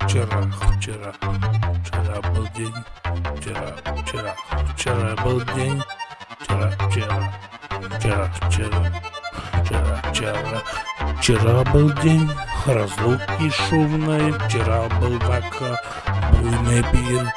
вчера, вчера, вчера был день, вчера, вчера, вчера был день, вчера, вчера, вчера, вчера, вчера, вчера, вчера был день разлуки шумной, вчера был пока буйный пир,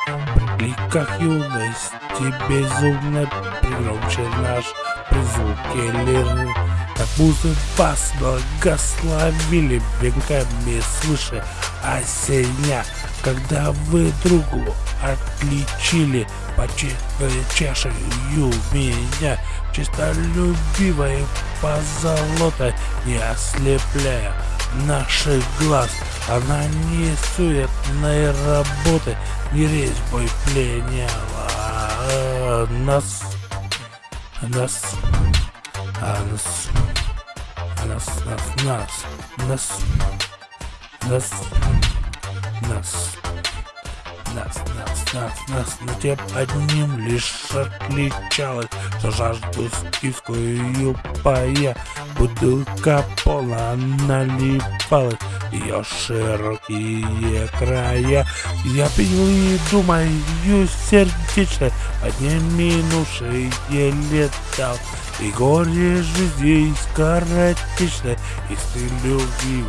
при кликах юности безумно, пригромче наш призвуки лиры. Как будто вас благословили веками свыше осеня, Когда вы другу отличили по чашею меня, Чистолюбивой позолотой не ослепляя наших глаз. Она не суетной работы, не резьбой пленяла а нас, нас, а нас, нас, нас, нас, нас, нас, нас, нас, нас, нас, нас, но тем одним лишь отличалась, что жажду скифскую пая, бутылка полна наливалась, ее широкие края. Я пил и думаю сердечно, подниминувшие летал, и горе жизни скоротечно, и ты любил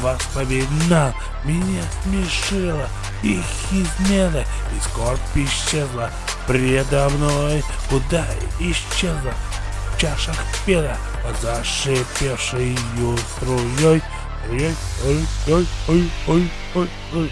воспоминал, меня смешило их измена, и скорбь исчезла. Предо мной, куда исчезла. В чашах пена, зашипевшей струей, Oi, oi, oi, oi, oi, oi, oi.